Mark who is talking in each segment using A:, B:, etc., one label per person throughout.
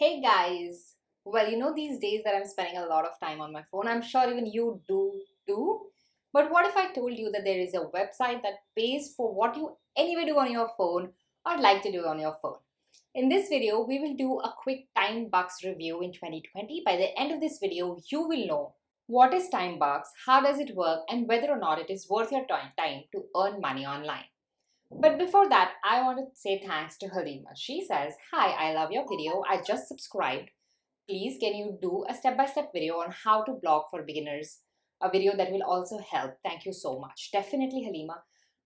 A: Hey guys! Well, you know these days that I'm spending a lot of time on my phone. I'm sure even you do too. But what if I told you that there is a website that pays for what you anyway do on your phone or like to do on your phone? In this video, we will do a quick Timebucks review in 2020. By the end of this video, you will know what is Timebucks, how does it work, and whether or not it is worth your time to earn money online. But before that, I want to say thanks to Halima. She says, Hi, I love your video. I just subscribed. Please, can you do a step-by-step -step video on how to blog for beginners? A video that will also help. Thank you so much. Definitely, Halima.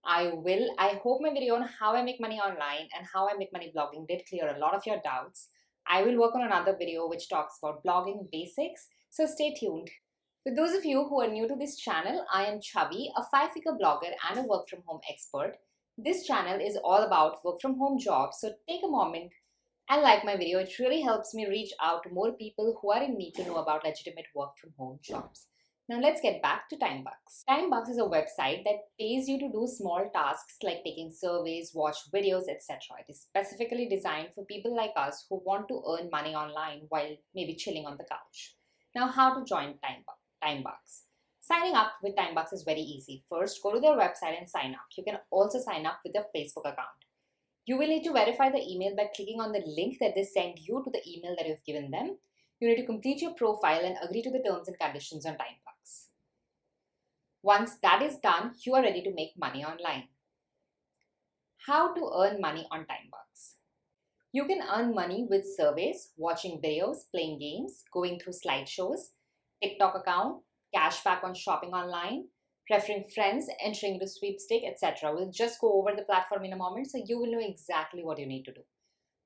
A: I will. I hope my video on how I make money online and how I make money blogging did clear a lot of your doubts. I will work on another video which talks about blogging basics, so stay tuned. For those of you who are new to this channel, I am Chavi, a five-figure blogger and a work-from-home expert. This channel is all about work from home jobs, so take a moment and like my video. It really helps me reach out to more people who are in need to know about legitimate work from home jobs. Now let's get back to Timebucks. Timebucks is a website that pays you to do small tasks like taking surveys, watch videos, etc. It is specifically designed for people like us who want to earn money online while maybe chilling on the couch. Now how to join Timebucks. Signing up with Timebucks is very easy. First, go to their website and sign up. You can also sign up with their Facebook account. You will need to verify the email by clicking on the link that they send you to the email that you've given them. You need to complete your profile and agree to the terms and conditions on Timebucks. Once that is done, you are ready to make money online. How to earn money on Timebucks? You can earn money with surveys, watching videos, playing games, going through slideshows, TikTok account, cashback on shopping online, referring friends, entering into sweepstake, etc. We'll just go over the platform in a moment so you will know exactly what you need to do.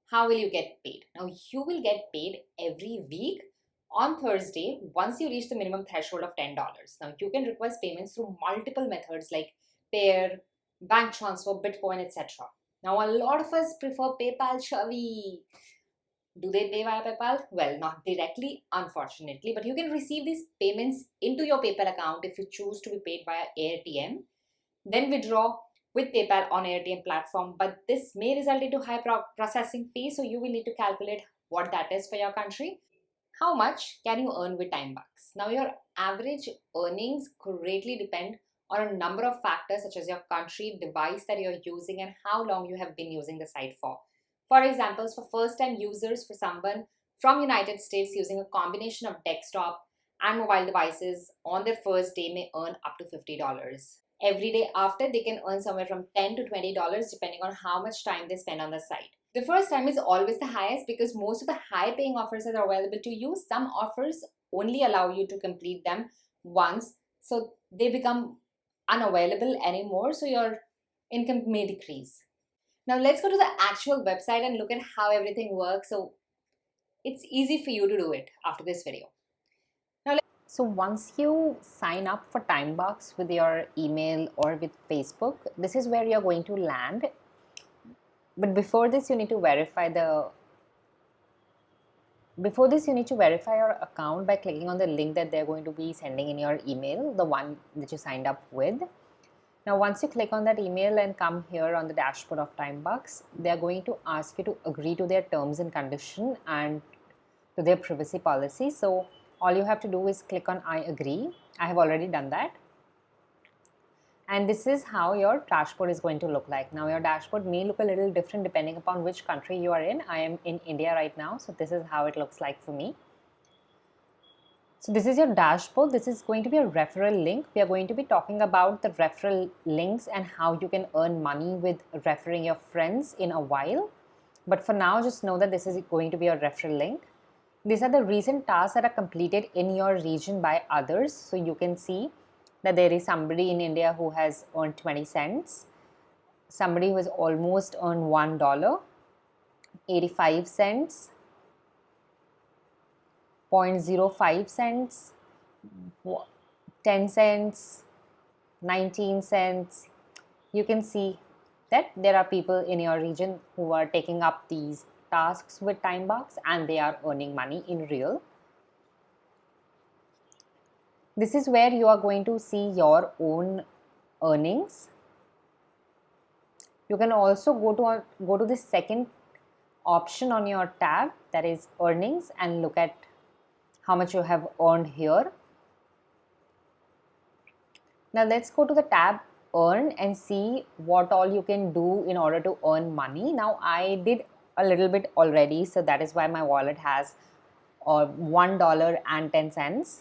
A: How will you get paid? Now you will get paid every week on Thursday once you reach the minimum threshold of $10. Now you can request payments through multiple methods like Payeer, bank transfer, Bitcoin, etc. Now a lot of us prefer PayPal, Chavi. Do they pay via PayPal? Well, not directly, unfortunately, but you can receive these payments into your PayPal account if you choose to be paid via AirTM. Then withdraw with PayPal on AirTM platform, but this may result into high pro processing fee, so you will need to calculate what that is for your country. How much can you earn with Timebucks? Now, your average earnings greatly depend on a number of factors such as your country, device that you're using, and how long you have been using the site for. For examples, for first-time users, for someone from United States using a combination of desktop and mobile devices on their first day may earn up to $50. Every day after, they can earn somewhere from 10 to $20 depending on how much time they spend on the site. The first time is always the highest because most of the high paying offers that are available to you, some offers only allow you to complete them once. So they become unavailable anymore. So your income may decrease. Now let's go to the actual website and look at how everything works. So it's easy for you to do it after this video.
B: Now, so once you sign up for Timebucks with your email or with Facebook, this is where you're going to land. But before this, you need to verify the before this you need to verify your account by clicking on the link that they're going to be sending in your email the one that you signed up with now, once you click on that email and come here on the dashboard of Timebucks, they are going to ask you to agree to their terms and condition and to their privacy policy. So, all you have to do is click on I agree. I have already done that. And this is how your dashboard is going to look like. Now, your dashboard may look a little different depending upon which country you are in. I am in India right now, so this is how it looks like for me. So this is your dashboard. This is going to be a referral link. We are going to be talking about the referral links and how you can earn money with referring your friends in a while. But for now, just know that this is going to be a referral link. These are the recent tasks that are completed in your region by others. So you can see that there is somebody in India who has earned 20 cents, somebody who has almost earned $1, 85 cents, 0.05 cents, 10 cents, 19 cents. You can see that there are people in your region who are taking up these tasks with Timebucks and they are earning money in real. This is where you are going to see your own earnings. You can also go to go to the second option on your tab that is earnings and look at how much you have earned here. Now let's go to the tab earn and see what all you can do in order to earn money. Now I did a little bit already so that is why my wallet has uh, $1.10.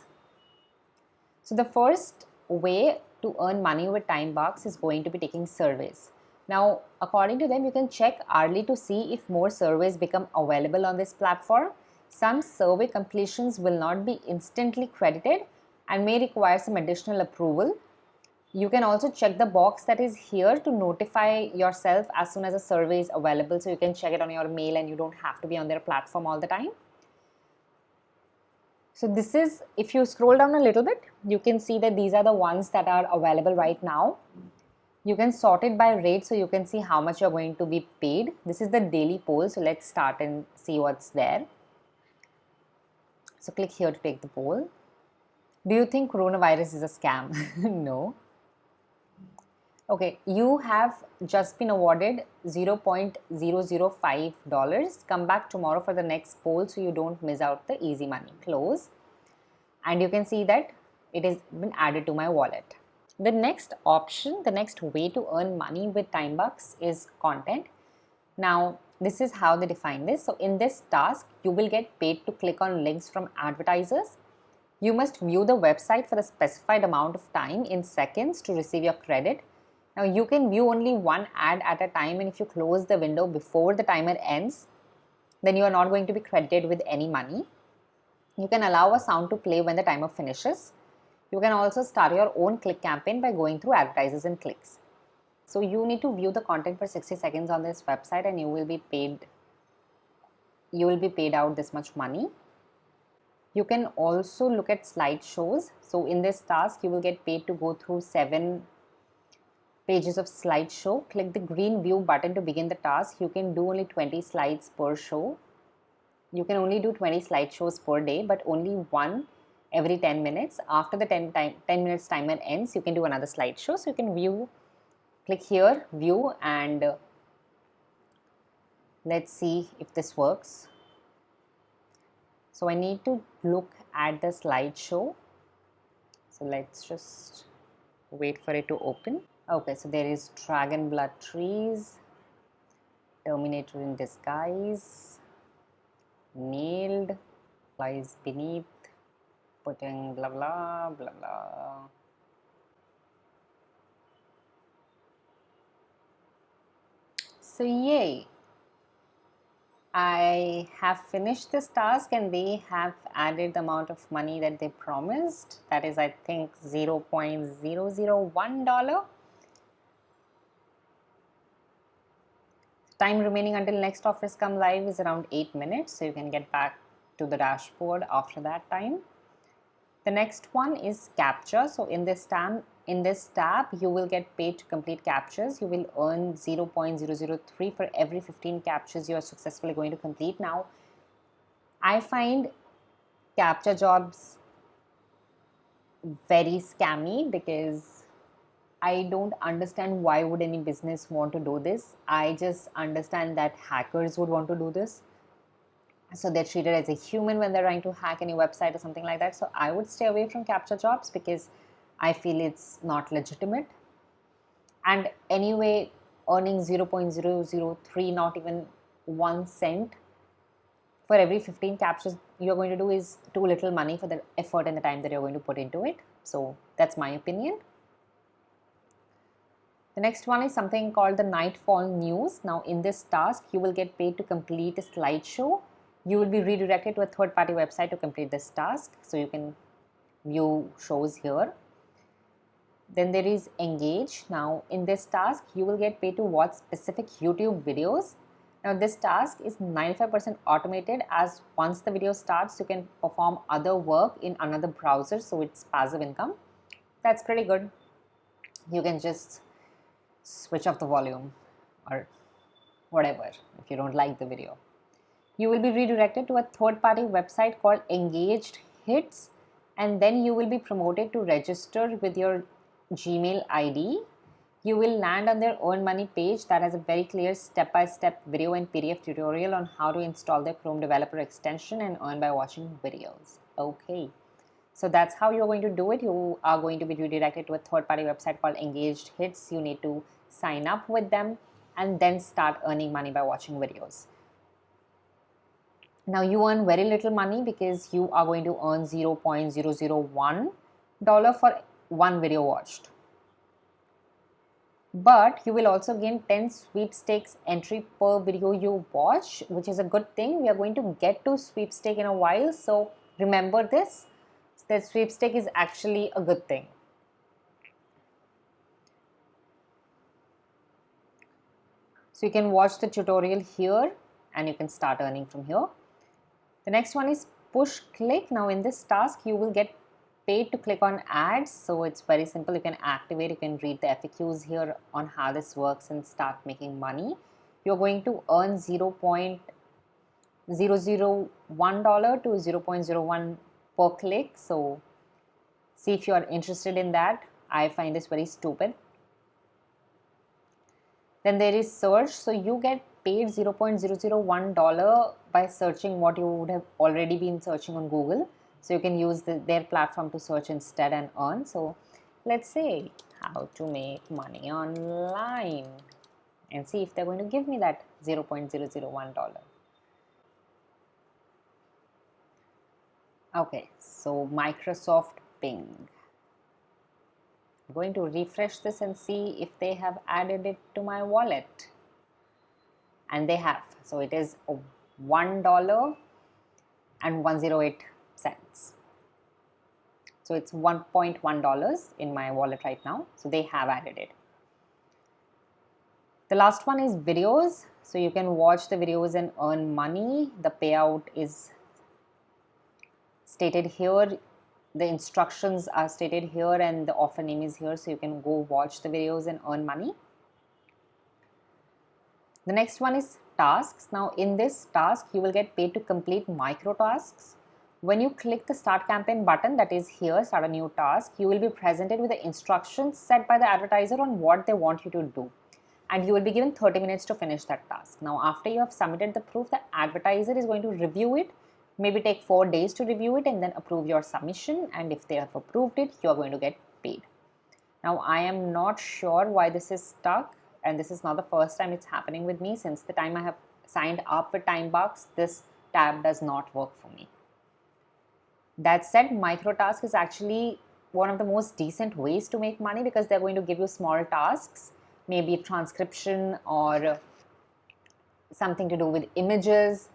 B: So the first way to earn money with Timebucks is going to be taking surveys. Now, according to them, you can check hourly to see if more surveys become available on this platform. Some survey completions will not be instantly credited and may require some additional approval. You can also check the box that is here to notify yourself as soon as a survey is available so you can check it on your mail and you don't have to be on their platform all the time. So this is, if you scroll down a little bit, you can see that these are the ones that are available right now. You can sort it by rate so you can see how much you're going to be paid. This is the daily poll. So let's start and see what's there. So click here to take the poll. Do you think coronavirus is a scam? no. Okay, you have just been awarded $0.005. Come back tomorrow for the next poll so you don't miss out the easy money. Close. And you can see that it has been added to my wallet. The next option, the next way to earn money with Timebucks is content. Now, this is how they define this. So, in this task, you will get paid to click on links from advertisers. You must view the website for the specified amount of time in seconds to receive your credit now you can view only one ad at a time and if you close the window before the timer ends, then you are not going to be credited with any money. You can allow a sound to play when the timer finishes. You can also start your own click campaign by going through advertisers and clicks. So you need to view the content for 60 seconds on this website and you will be paid you will be paid out this much money. You can also look at slideshows. So in this task you will get paid to go through seven pages of slideshow. Click the green view button to begin the task. You can do only 20 slides per show. You can only do 20 slideshows per day, but only one every 10 minutes. After the 10, time, 10 minutes timer ends, you can do another slideshow. So you can view, click here, view, and uh, let's see if this works. So I need to look at the slideshow. So let's just wait for it to open. Okay, so there is Dragon Blood Trees, Terminator in Disguise, Nailed, Lies Beneath, putting blah blah blah blah. So yay! I have finished this task and they have added the amount of money that they promised. That is, I think, $0.001. Time remaining until next office come live is around 8 minutes. So you can get back to the dashboard after that time. The next one is captcha. So in this tab, in this tab, you will get paid to complete captchas. You will earn 0.003 for every 15 captchas you are successfully going to complete. Now, I find captcha jobs very scammy because I don't understand why would any business want to do this. I just understand that hackers would want to do this. So they're treated as a human when they're trying to hack any website or something like that. So I would stay away from captcha jobs because I feel it's not legitimate. And anyway, earning 0.003, not even one cent for every 15 captchas you're going to do is too little money for the effort and the time that you're going to put into it. So that's my opinion. The next one is something called the Nightfall News. Now in this task, you will get paid to complete a slideshow. You will be redirected to a third party website to complete this task. So you can view shows here. Then there is Engage. Now in this task, you will get paid to watch specific YouTube videos. Now this task is 95% automated as once the video starts, you can perform other work in another browser. So it's passive income. That's pretty good. You can just switch off the volume or whatever if you don't like the video. You will be redirected to a third party website called Engaged Hits and then you will be promoted to register with your Gmail ID. you will land on their earn money page. That has a very clear step-by-step video and pdf tutorial on how to install their chrome developer extension and earn by watching videos. Okay. So that's how you're going to do it. You are going to be redirected to a third-party website called engaged hits. You need to sign up with them and then start earning money by watching videos. Now you earn very little money because you are going to earn 0.001 dollar for one video watched. But you will also gain 10 sweepstakes entry per video you watch which is a good thing. We are going to get to sweepstake in a while so remember this that sweepstake is actually a good thing. So you can watch the tutorial here and you can start earning from here. The next one is push click. Now in this task you will get paid to click on ads. So it's very simple. You can activate you can read the FAQs here on how this works and start making money. You're going to earn 0.001 dollar to 0.01 per click. So see if you are interested in that. I find this very stupid. Then there is search. So you get paid 0.001 dollar by searching what you would have already been searching on Google so you can use the, their platform to search instead and earn. So let's say how to make money online and see if they're going to give me that 0.001 dollar. Okay so Microsoft Bing. I'm going to refresh this and see if they have added it to my wallet. And they have. So it is one dollar and 108 cents. So it's $1.1 in my wallet right now. So they have added it. The last one is videos. So you can watch the videos and earn money. The payout is stated here. The instructions are stated here and the offer name is here. So you can go watch the videos and earn money. The next one is tasks. Now in this task, you will get paid to complete micro tasks when you click the start campaign button that is here, start a new task, you will be presented with the instructions set by the advertiser on what they want you to do. And you will be given 30 minutes to finish that task. Now, after you have submitted the proof, the advertiser is going to review it, maybe take four days to review it and then approve your submission. And if they have approved it, you are going to get paid. Now, I am not sure why this is stuck and this is not the first time it's happening with me. Since the time I have signed up with Timebucks, this tab does not work for me. That said, microtask is actually one of the most decent ways to make money because they're going to give you small tasks, maybe transcription or something to do with images.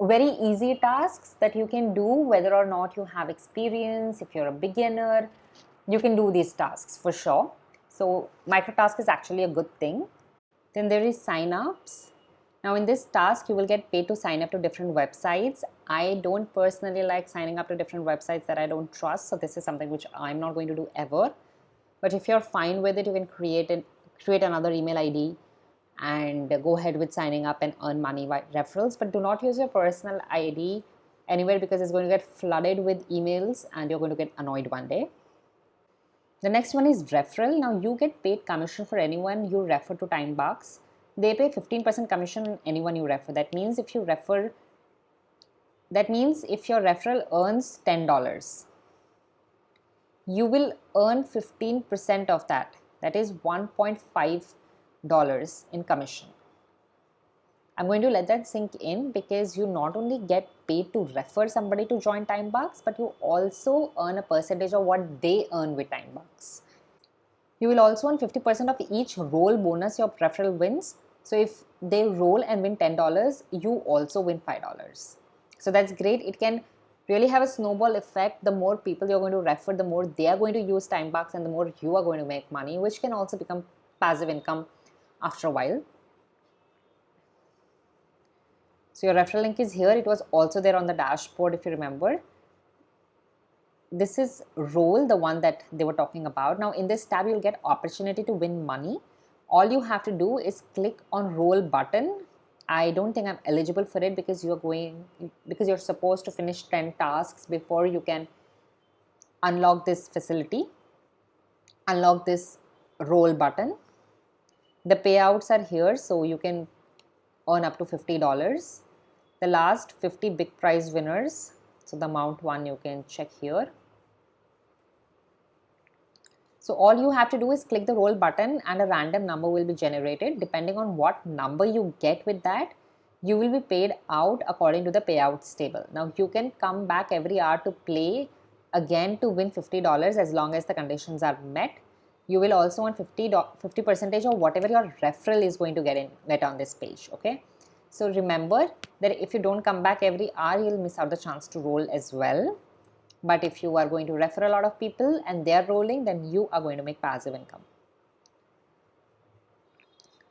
B: Very easy tasks that you can do whether or not you have experience, if you're a beginner, you can do these tasks for sure. So microtask is actually a good thing. Then there is signups. Now in this task, you will get paid to sign up to different websites. I don't personally like signing up to different websites that I don't trust. So this is something which I'm not going to do ever. But if you're fine with it, you can create an, create another email ID and go ahead with signing up and earn money by referrals. But do not use your personal ID anywhere because it's going to get flooded with emails and you're going to get annoyed one day. The next one is referral. Now you get paid commission for anyone you refer to Timebucks they pay 15% commission on anyone you refer. That means if you refer, that means if your referral earns $10, you will earn 15% of that. That is $1.5 in commission. I'm going to let that sink in because you not only get paid to refer somebody to join Timebucks, but you also earn a percentage of what they earn with Timebucks. You will also earn 50% of each roll bonus your referral wins so if they roll and win $10, you also win $5. So that's great. It can really have a snowball effect. The more people you're going to refer, the more they are going to use time Timebucks and the more you are going to make money, which can also become passive income after a while. So your referral link is here. It was also there on the dashboard if you remember. This is roll, the one that they were talking about. Now in this tab, you'll get opportunity to win money all you have to do is click on roll button I don't think I'm eligible for it because you're going because you're supposed to finish 10 tasks before you can unlock this facility unlock this roll button. The payouts are here so you can earn up to $50 the last 50 big prize winners so the amount one you can check here so all you have to do is click the roll button and a random number will be generated. Depending on what number you get with that you will be paid out according to the payouts table. Now you can come back every hour to play again to win $50 as long as the conditions are met. You will also earn 50 50 percentage of whatever your referral is going to get in get on this page okay? So remember that if you don't come back every hour you'll miss out the chance to roll as well but if you are going to refer a lot of people and they're rolling then you are going to make passive income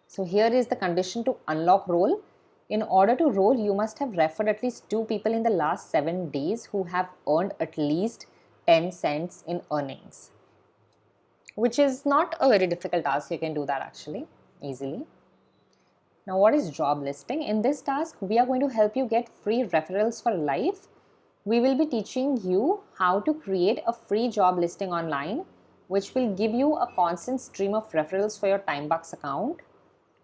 B: so here is the condition to unlock roll in order to roll, you must have referred at least two people in the last seven days who have earned at least 10 cents in earnings, which is not a very difficult task. You can do that actually easily. Now, what is job listing? In this task, we are going to help you get free referrals for life we will be teaching you how to create a free job listing online, which will give you a constant stream of referrals for your TimeBucks account.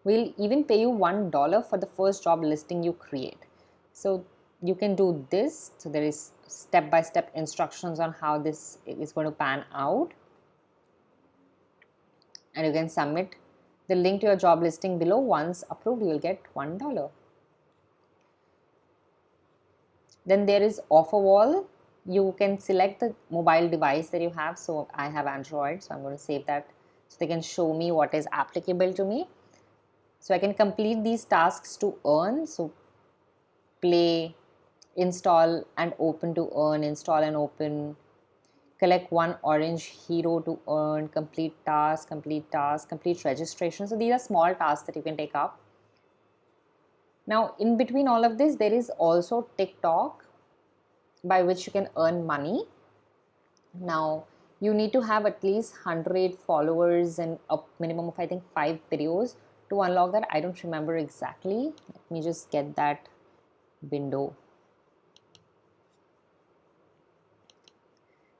B: We'll even pay you $1 for the first job listing you create. So you can do this. So there is step-by-step -step instructions on how this is going to pan out. And you can submit the link to your job listing below. Once approved, you will get $1 then there is offer wall you can select the mobile device that you have so i have android so i'm going to save that so they can show me what is applicable to me so I can complete these tasks to earn. So play, install and open to earn, install and open, collect one orange hero to earn, complete task, complete task, complete registration. So these are small tasks that you can take up. Now in between all of this, there is also TikTok by which you can earn money. Now you need to have at least 100 followers and a minimum of I think 5 videos to unlock that. I don't remember exactly. Let me just get that window.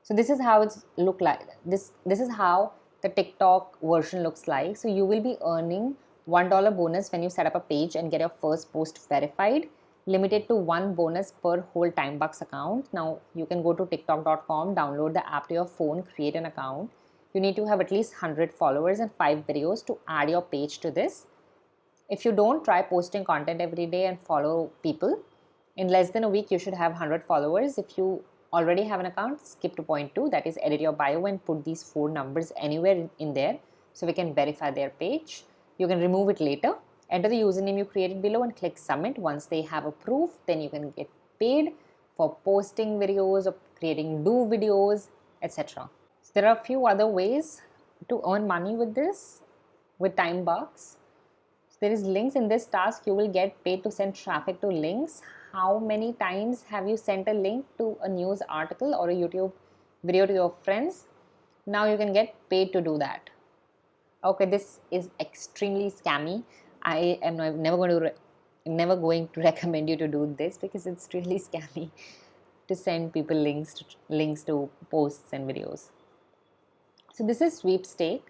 B: So this is how it's look like. This this is how the TikTok version looks like. So you will be earning one dollar bonus when you set up a page and get your first post verified limited to one bonus per whole timebucks account now you can go to tiktok.com download the app to your phone create an account you need to have at least 100 followers and 5 videos to add your page to this. If you don't try posting content every day and follow people, in less than a week you should have 100 followers. If you already have an account, skip to point 2 that is edit your bio and put these four numbers anywhere in there so we can verify their page. You can remove it later. Enter the username you created below and click submit. Once they have approved, then you can get paid for posting videos or creating do videos, etc there are a few other ways to earn money with this with Timebucks there is links in this task. You will get paid to send traffic to links. How many times have you sent a link to a news article or a youtube video to your friends? Now you can get paid to do that okay this is extremely scammy i am never going to never going to recommend you to do this because it's really scammy to send people links to links to posts and videos so this is sweepstake.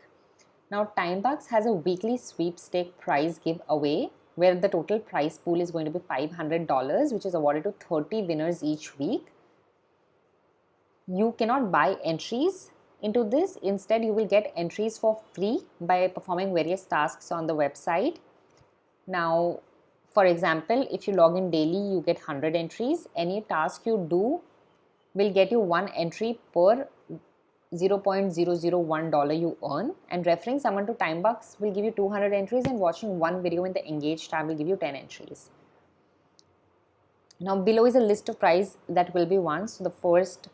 B: Now Timebucks has a weekly sweepstake prize giveaway where the total prize pool is going to be $500 which is awarded to 30 winners each week. You cannot buy entries into this. Instead, you will get entries for free by performing various tasks on the website. Now, for example, if you log in daily, you get 100 entries. Any task you do will get you one entry per $0.001 you earn and referring someone to Timebucks will give you 200 entries and watching one video in the engage tab will give you 10 entries. Now below is a list of prize that will be won. So the first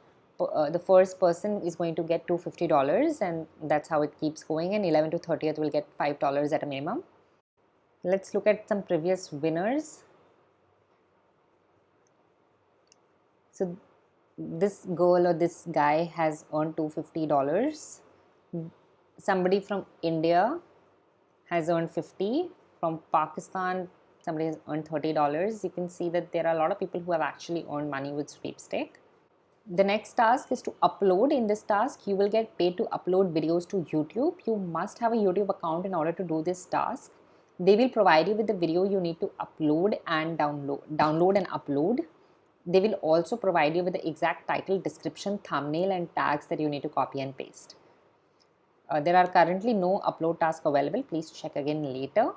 B: uh, the first person is going to get $250 and that's how it keeps going and 11 to 30th will get $5 at a minimum. Let's look at some previous winners. So this girl or this guy has earned $250 somebody from india has earned 50 from pakistan somebody has earned $30 you can see that there are a lot of people who have actually earned money with sweepstake the next task is to upload. In this task you will get paid to upload videos to youtube. You must have a youtube account in order to do this task. They will provide you with the video you need to upload and download download and upload. They will also provide you with the exact title description thumbnail and tags that you need to copy and paste. Uh, there are currently no upload task available. Please check again later.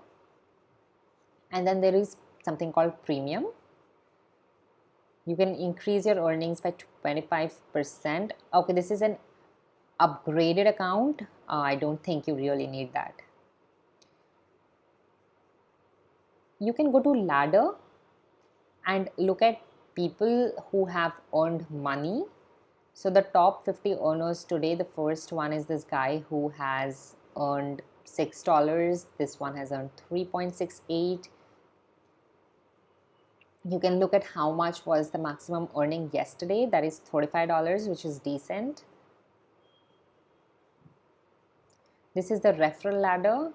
B: And then there is something called premium you can increase your earnings by 25% okay this is an upgraded account. Uh, I don't think you really need that. You can go to ladder and look at people who have earned money. So the top 50 earners today the first one is this guy who has earned six dollars. This one has earned 3.68 you can look at how much was the maximum earning yesterday. That is $35 which is decent. This is the referral ladder.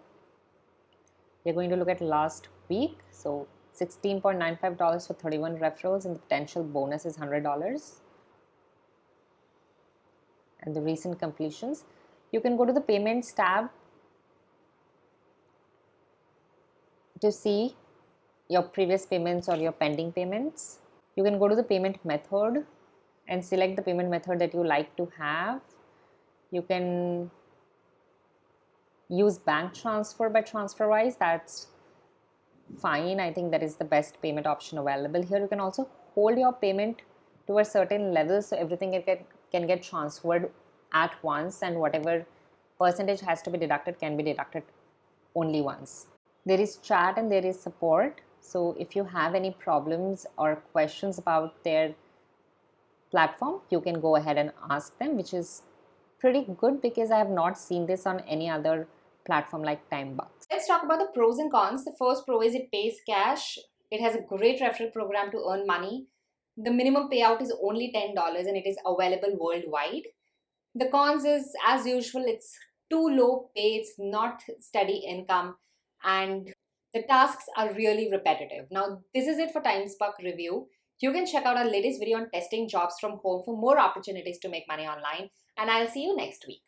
B: We're going to look at last week. So $16.95 for 31 referrals and the potential bonus is $100 and the recent completions. You can go to the payments tab to see your previous payments or your pending payments. You can go to the payment method and select the payment method that you like to have. You can use bank transfer by TransferWise. That's fine. I think that is the best payment option available here. You can also hold your payment to a certain level so everything can get, can get transferred at once and whatever percentage has to be deducted can be deducted only once. There is chat and there is support so if you have any problems or questions about their platform, you can go ahead and ask them, which is pretty good because I have not seen this on any other platform like TimeBucks.
A: Let's talk about the pros and cons. The first pro is it pays cash. It has a great referral program to earn money. The minimum payout is only $10 and it is available worldwide. The cons is as usual, it's too low pay, it's not steady income and the tasks are really repetitive. Now, this is it for TimesBuck review. You can check out our latest video on testing jobs from home for more opportunities to make money online. And I'll see you next week.